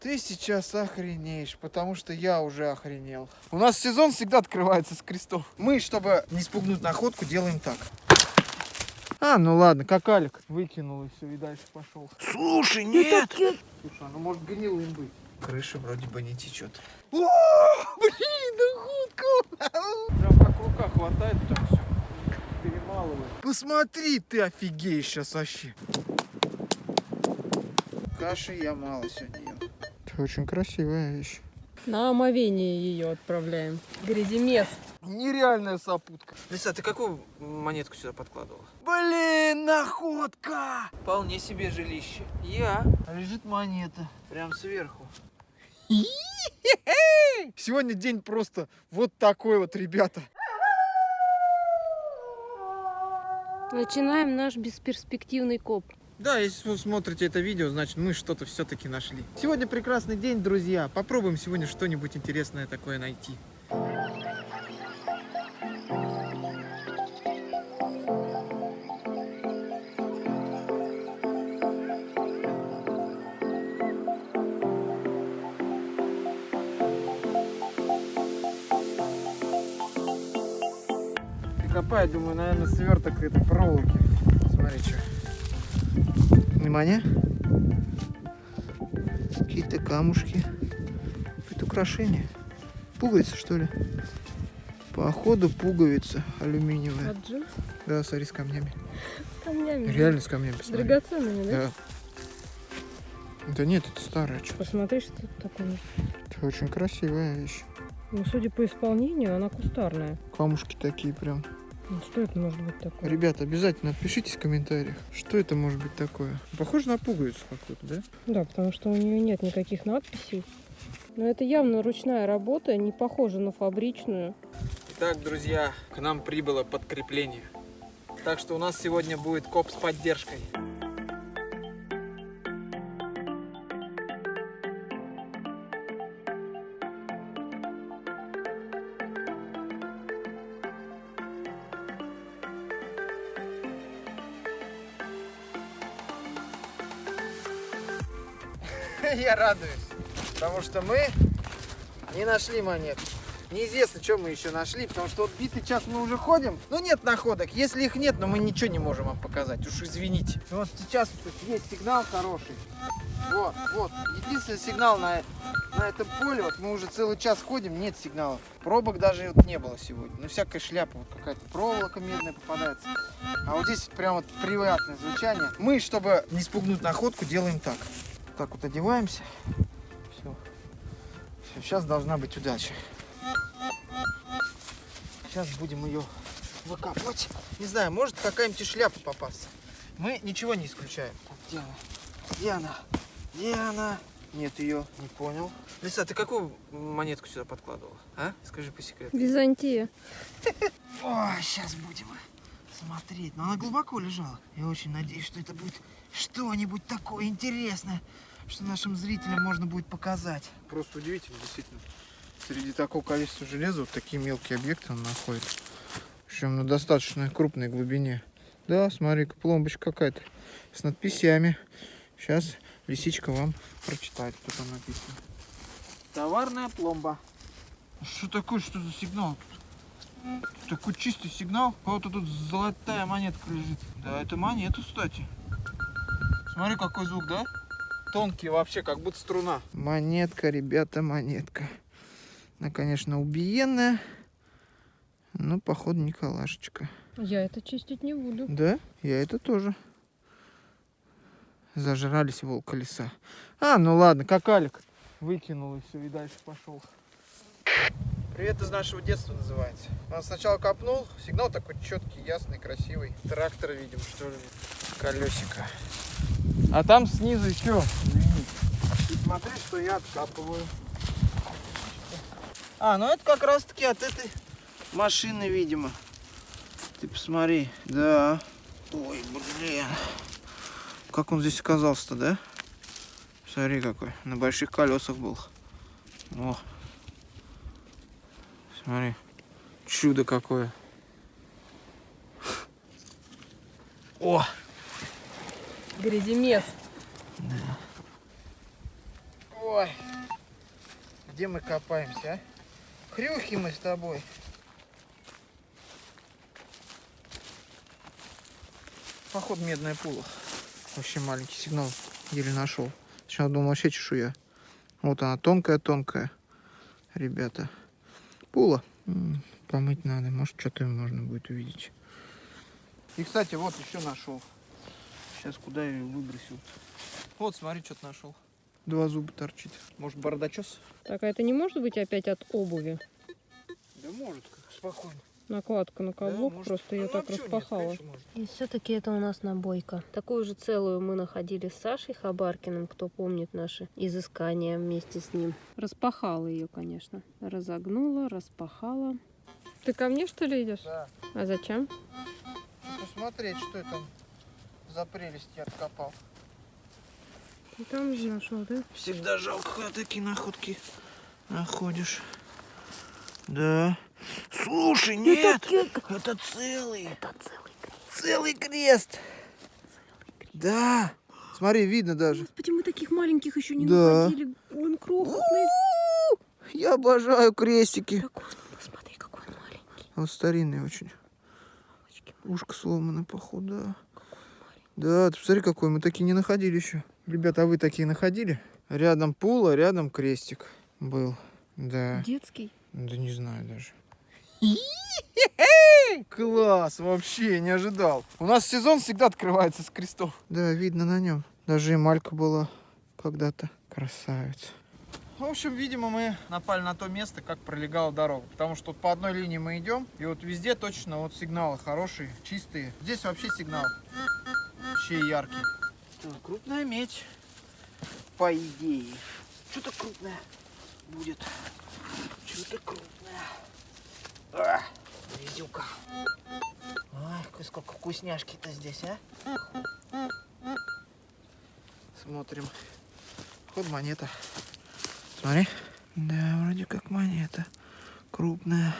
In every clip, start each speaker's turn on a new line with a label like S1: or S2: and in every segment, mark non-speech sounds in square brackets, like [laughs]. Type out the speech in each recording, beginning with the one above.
S1: Ты сейчас охренеешь, потому что я уже охренел. У нас сезон всегда открывается с крестов. Мы, чтобы не спугнуть находку, делаем так. А, ну ладно, как Алик выкинул и все, и дальше пошел. Слушай, нет! Слушай, ну может гнилым быть. Крыша вроде бы не течет. О, блин, находка! Прям как рука хватает, так все перемалывает. Посмотри, ты офигеешь сейчас вообще. Каши я мало сегодня очень красивая вещь.
S2: На омовение ее отправляем. Гряземес.
S1: Нереальная сопутка. Лиса, ты какую монетку сюда подкладывала? Блин, находка! Вполне себе жилище. Я. А лежит монета. Прям сверху. Сегодня день просто вот такой вот, ребята.
S2: Начинаем наш бесперспективный коп.
S1: Да, если вы смотрите это видео, значит мы что-то все-таки нашли. Сегодня прекрасный день, друзья. Попробуем сегодня что-нибудь интересное такое найти. Прикопаю, думаю, наверное, сверток этой проволоки. Смотри, что. Внимание. Какие-то камушки. Это украшение. Пуговица, что ли? Походу пуговица алюминиевая.
S2: От джинс?
S1: Да, смотри, с камнями.
S2: С камнями.
S1: Реально с камнями. Посмотри.
S2: Драгоценными, да?
S1: Да. Да нет, это старая что
S2: Посмотри, что это такое.
S1: Это очень красивая вещь.
S2: Ну, судя по исполнению, она кустарная.
S1: Камушки такие прям.
S2: Ну, Что это может быть такое?
S1: Ребята, обязательно отпишитесь в комментариях, что это может быть такое. Похоже на пуговицу какую-то, да?
S2: Да, потому что у нее нет никаких надписей. Но это явно ручная работа, не похожа на фабричную.
S1: Итак, друзья, к нам прибыло подкрепление. Так что у нас сегодня будет коп с поддержкой. [laughs] Я радуюсь, потому что мы не нашли монет. Неизвестно, что мы еще нашли, потому что вот битый час мы уже ходим, но нет находок. Если их нет, но мы ничего не можем вам показать, уж извините. Вот сейчас тут есть сигнал хороший. Вот, вот, единственный сигнал на, на этом поле, вот мы уже целый час ходим, нет сигналов. Пробок даже вот не было сегодня. Ну, всякая шляпа, вот какая-то проволока медная попадается. А вот здесь прям вот приятное звучание. Мы, чтобы не спугнуть находку, делаем так. Так вот одеваемся. Все. Все, сейчас должна быть удача. Сейчас будем ее выкапывать. Не знаю, может какая-нибудь шляпа попасться. Мы ничего не исключаем. Так, Где она? Где она? Где она? Нет ее, не понял. Лиса, ты какую монетку сюда подкладывала? А? Скажи по секрету.
S2: Византия. [laughs]
S1: О, сейчас будем смотреть. Но она глубоко лежала. Я очень надеюсь, что это будет что-нибудь такое интересное, что нашим зрителям можно будет показать. Просто удивительно, действительно. Среди такого количества железа вот такие мелкие объекты он находит. Причем на достаточно крупной глубине. Да, смотри-ка, пломбочка какая-то с надписями. Сейчас лисичка вам прочитает, что там написано. Товарная пломба. Что такое, что за сигнал тут? Такой чистый сигнал. Вот тут золотая монетка лежит. Да, это монета, кстати. Смотри, какой звук, да? Тонкий вообще, как будто струна. Монетка, ребята, монетка. Она, конечно, убиенная. Но, походу, не калашечка.
S2: Я это чистить не буду.
S1: Да, я это тоже. Зажрались волка леса. А, ну ладно, как Алик. Выкинул и все, и дальше пошел. Привет из нашего детства называется. Он сначала копнул, сигнал такой четкий, ясный, красивый. Трактор, видим, что ли, колесико. А там снизу еще. И смотри, что я откапываю. А, ну это как раз таки от этой машины, видимо. Ты посмотри. Да. Ой, блин. Как он здесь оказался-то, да? Смотри какой. На больших колесах был. О. Смотри. Чудо какое. О!
S2: Гряземес.
S1: Ой, где мы копаемся, а? Хрюхи мы с тобой. Походу медная пула. Вообще маленький сигнал еле нашел. Сначала думал вообще чешуя. Вот она тонкая-тонкая. Ребята. Пула. Помыть надо. Может что-то можно будет увидеть. И кстати, вот еще нашел. Сейчас куда я ее выбросил? Вот, смотри, что-то нашел. Два зуба торчит. Может, бардачес?
S2: Так, а это не может быть опять от обуви?
S1: Да может, как спокойно.
S2: Накладка на каблук,
S1: может.
S2: просто ее так
S1: нет,
S2: распахала.
S1: конечно, может.
S2: И все-таки это у нас набойка. Такую же целую мы находили с Сашей Хабаркиным, кто помнит наши изыскания вместе с ним. Распахала ее, конечно. Разогнула, распахала. Ты ко мне, что ли, идешь?
S1: Да.
S2: А зачем?
S1: Ну, Посмотреть, что там за прелесть я откопал.
S2: Ну, Там же нашел, да?
S1: Всегда жалко, когда такие находки находишь. Да. Слушай, нет, это целый.
S2: Это целый крест.
S1: Целый крест. Да. Смотри, видно даже.
S2: Господи, мы таких маленьких еще не
S1: Да.
S2: находили. Он крохотный.
S1: Я обожаю крестики.
S2: Какой он, посмотри, какой он маленький.
S1: Вот старинный очень. Ушко сломано, походу, да. Да, ты посмотри, какой. Мы такие не находили еще. Ребята, а вы такие находили? Рядом пула, рядом крестик был. Да.
S2: Детский.
S1: Да не знаю даже. [laughs] Класс, вообще не ожидал. У нас сезон всегда открывается с крестов. Да, видно на нем. Даже эмалька была когда-то. Красавец. В общем, видимо, мы напали на то место, как пролегала дорога. Потому что по одной линии мы идем, и вот везде точно вот сигналы хорошие, чистые. Здесь вообще сигнал вообще яркий. Крупная медь, по идее. Что-то крупное будет. Что-то крупное. А, везюка. Ой, сколько вкусняшки-то здесь, а? Смотрим. Ход монета. Смотри. Да, вроде как монета. Крупная.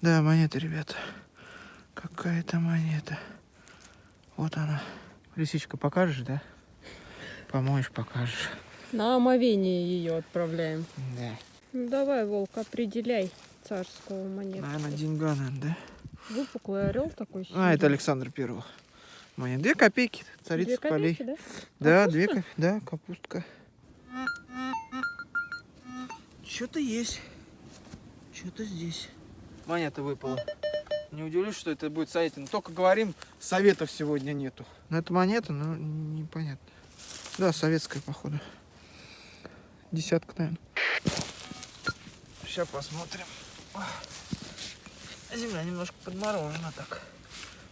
S1: Да, монета, ребята. Какая-то монета. Вот она. Лисичка, покажешь, да? Помоешь, покажешь.
S2: На омовение ее отправляем.
S1: Да.
S2: Ну, давай, Волк, определяй царского монету.
S1: Наверное, деньга, надо, да?
S2: Выпуклый орел такой.
S1: А, это
S2: синий.
S1: Александр Первого. Монет. Две копейки. Царица
S2: Две
S1: полей.
S2: копейки, да?
S1: Да, две копейки. Да, капустка. Что-то есть. Что-то здесь. Монета выпала. Не удивлюсь, что это будет советин. Только говорим, советов сегодня нету. Ну, это монета, но непонятно. Да, советская, походу. Десятка, наверное. Сейчас посмотрим. Земля немножко подморожена так.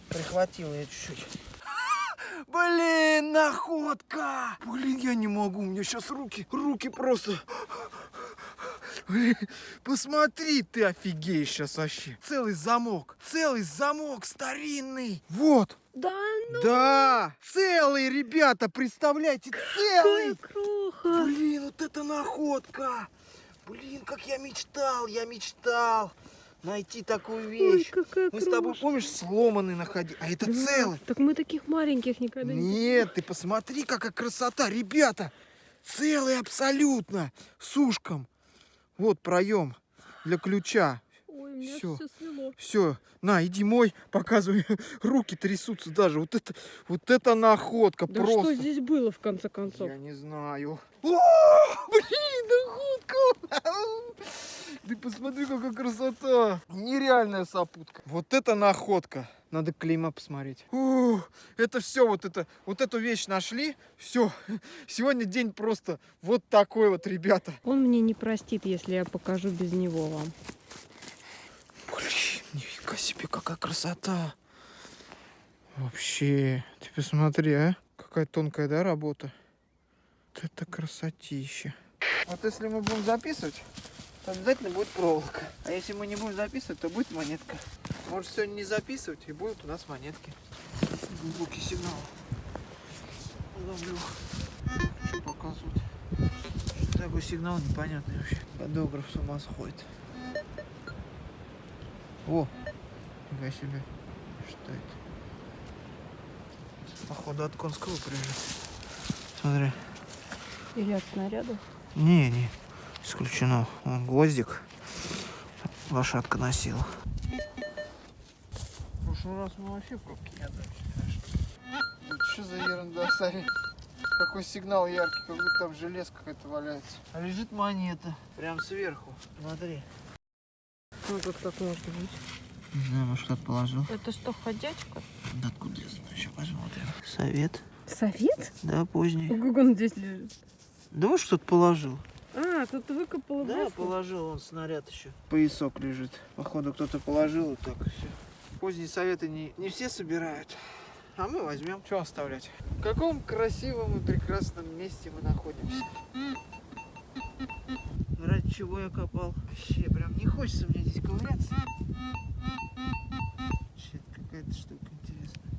S1: Прихватила я чуть-чуть. [laughs] Блин, находка! Блин, я не могу, у меня сейчас руки, руки просто... Блин, посмотри, ты офигеешь сейчас вообще. Целый замок, целый замок старинный. Вот,
S2: Да, ну
S1: да, целый, ребята, представляете, целый.
S2: круха.
S1: Блин, вот это находка! Блин, как я мечтал, я мечтал найти такую
S2: Ой,
S1: вещь.
S2: какая
S1: Мы с тобой,
S2: крошка.
S1: помнишь, сломанный находили, а это
S2: Да,
S1: целый.
S2: Так мы таких маленьких никогда не...
S1: Нет, ты посмотри, какая красота, ребята! Целый абсолютно, с ушком. Вот проем для ключа.
S2: Меня
S1: Всё.
S2: все свело.
S1: Все, на, иди мой, показывай. [laughs] Руки трясутся даже. Вот это, вот это находка
S2: Да
S1: просто.
S2: что здесь было, в конце концов?
S1: Я не знаю. О, [laughs] блин, находка! [laughs] Ты посмотри, какая красота! Нереальная сопутка. Вот это находка. Надо клейма посмотреть. Ух, это все, вот это, вот эту вещь нашли. Все. Сегодня день просто вот такой вот, ребята.
S2: Он мне не простит, если я покажу без него вам.
S1: Нифига себе, какая красота. Вообще, ты посмотри, а? Какая тонкая, да, работа? Вот это красотища. Вот если мы будем записывать, то обязательно будет проволока. А если мы не будем записывать, то будет монетка. Может сегодня не записывать, и будут у нас монетки. Глубокий сигнал. Ловлю. Показывают? Что такой сигнал непонятный вообще. Фотограф с ума сходит. О, нифига себе. Что это? Походу от конского прижит. Смотри.
S2: Или от снаряда.
S1: Не, не, исключено. Он гвоздик лошадка носила. В прошлый раз мы вообще в пробке не отдали. Что за ерунда, Сари? Какой сигнал яркий, как будто там железка какая-то валяется. А лежит монета, прям сверху. Смотри.
S2: Ну тут как может быть?
S1: Не знаю, может кто-то положил.
S2: Это что, ходячка?
S1: Да откуда я знаю, еще посмотрим. Совет?
S2: Совет?
S1: Да, поздний.
S2: Как он здесь лежит?
S1: Да вот что-то положил.
S2: А, тут выкопал
S1: Да,
S2: доску?
S1: положил он снаряд еще. Поясок лежит. Походу кто-то положил и так и все. Поздние советы не, не все собирают. А мы возьмем. Что оставлять? В каком красивом и прекрасном месте мы находимся. Чего я копал? Вообще, прям не хочется мне здесь ковыряться. Че это какая-то штука интересная.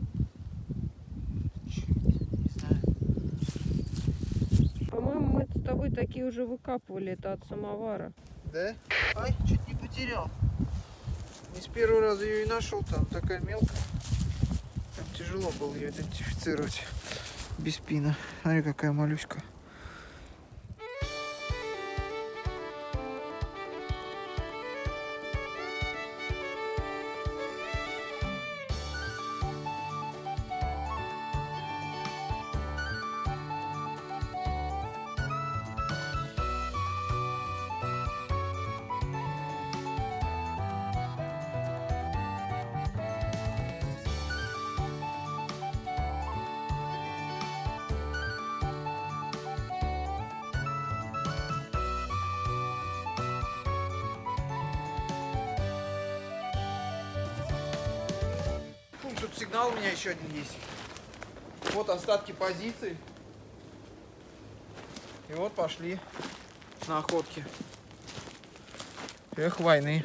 S2: По-моему, мы с тобой такие уже выкапывали. Это от самовара.
S1: Да? Ай, чуть не потерял. Не с первого раза ее и нашел, там такая мелкая. Там тяжело было ее идентифицировать без пина. Смотри, какая малюська. Тут сигнал у меня еще один есть. Вот остатки позиций. И вот пошли на охотки. Эх, войны.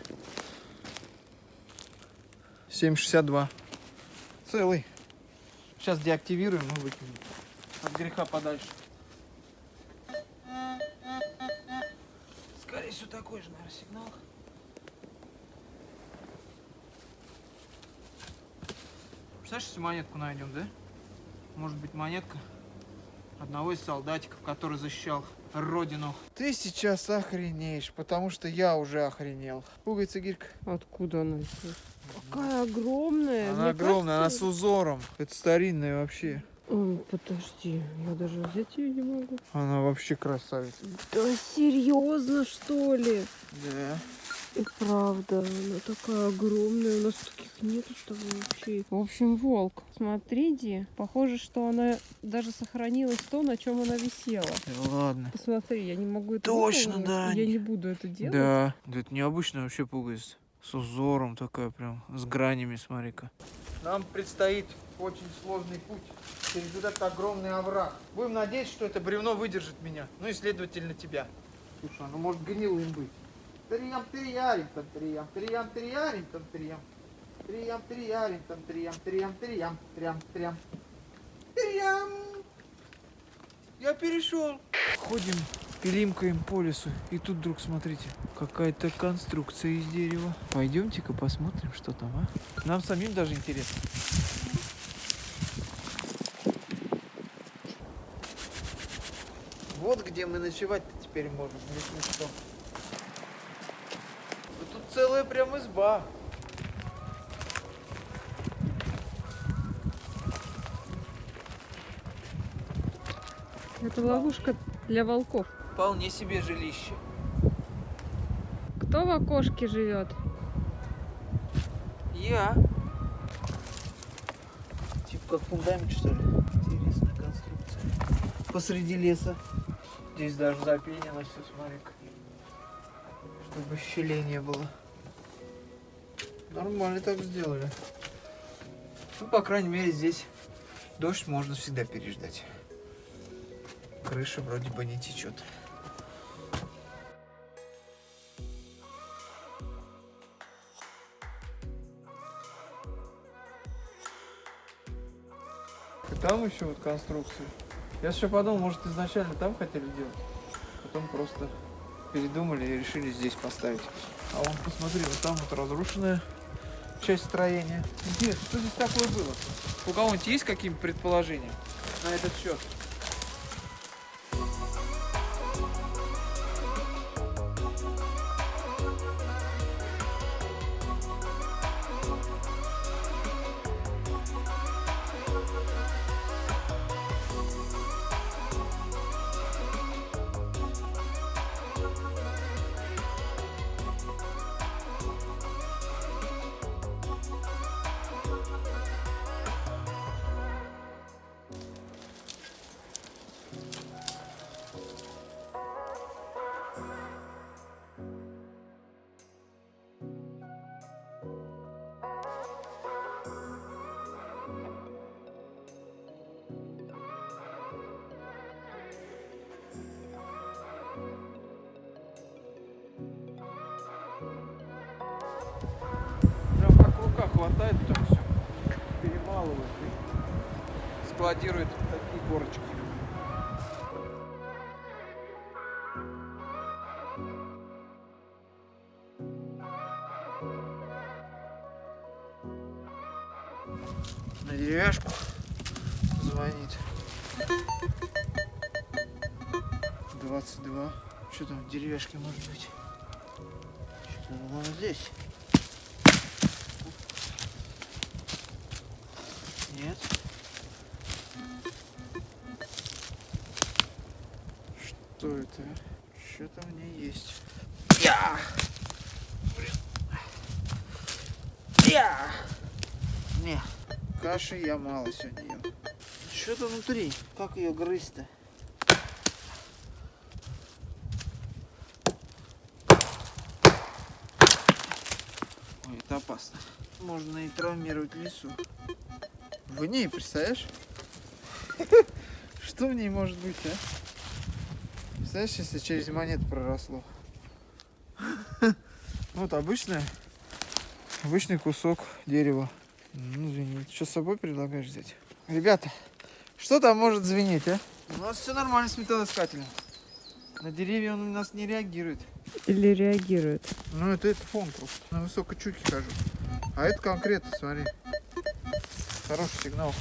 S1: 7,62. Целый. Сейчас деактивируем и выкинем. От греха подальше. Скорее всего такой же, наверное, сигнал. Представляешь, если монетку найдем, да? Может быть монетка одного из солдатиков, который защищал родину. Ты сейчас охренеешь, потому что я уже охренел. Пуговица гирька.
S2: Откуда она здесь? Какая огромная.
S1: Она
S2: Мне
S1: огромная, она с
S2: кажется-
S1: узором. Это старинная вообще.
S2: Ой, подожди, я даже взять ее не могу.
S1: Она вообще красавица.
S2: Да серьезно, что ли?
S1: Да.
S2: И правда, она такая огромная, у нас таких нету тобой вообще. В общем, волк, смотрите, похоже, что она даже сохранилась то, на чем она висела.
S1: Да ладно.
S2: Посмотри, я не могу это
S1: Точно,
S2: выполнить,
S1: да.
S2: Я не буду это делать.
S1: Да. Да это необычная вообще пуговица. С узором такая прям, с гранями, смотри-ка. Нам предстоит очень сложный путь через этот огромный овраг. Будем надеяться, что это бревно выдержит меня. Ну и, следовательно, тебя. Слушай, оно может гнилым быть. Триям, триярим, там, триям, триям, триярим, там, триям. Триям, триярим, там, триям, триям, триям, трям, трям. Триям. Я перешел. Ходим, пилимкаем по лесу. И тут вдруг, смотрите, какая-то конструкция из дерева. Пойдемте-ка посмотрим, что там, а? Нам самим даже интересно. Вот где мы ночевать-то теперь можем, если что. Целая прям изба.
S2: Это ловушка для волков.
S1: Вполне себе жилище.
S2: Кто в окошке живет?
S1: Я. Типа как фундамент, что ли? Интересная конструкция. Посреди леса. Здесь даже запенено все, смотри-ка. Чтобы щелей не было. Нормально так сделали. Ну, по крайней мере, здесь дождь можно всегда переждать. Крыша вроде бы не течет. И там еще вот конструкции. Я еще подумал, может изначально там хотели делать, потом просто передумали и решили здесь поставить. А вон, посмотри, вот там вот разрушенная часть строения. Интересно, что здесь такое было? У кого-нибудь есть какие-нибудь предположения на этот счет? Хватает, потом все перемалывает и складирует такие горочки. На деревяшку звонит. 22. Что там в деревяшке может быть? Что-то вон здесь. Нет. Что это? Что-то в ней есть. Я! Я! Не, каши я мало сегодня ем. Что-то внутри. Как ее грызть-то? Ой, это опасно. Можно и травмировать лису. В ней, представляешь? Что в ней может быть, а? Представляешь, если через монету проросло? Вот обычное, обычный кусок дерева. Ну, звенит. Что с собой предлагаешь взять? Ребята, что там может звенеть, а? У нас все нормально с металлоискателем. На деревья он у нас не реагирует.
S2: Или реагирует?
S1: Ну, это, это фон просто. На высокой чуке хожу. А это конкретно, смотри. Хороший сигнал.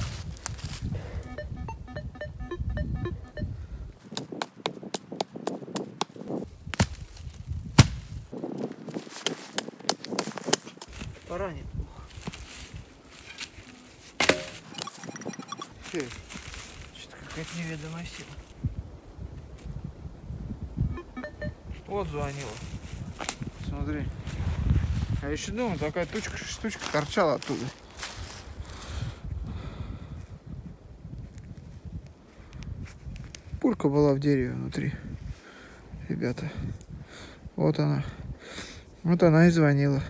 S1: Поранит. Что-то какая-то неведомая сила. Вот звонила. Смотри. А еще думаю, такая тучка, штучка торчала оттуда. Пулька была в дереве внутри. Ребята. Вот она. Вот она и звонила.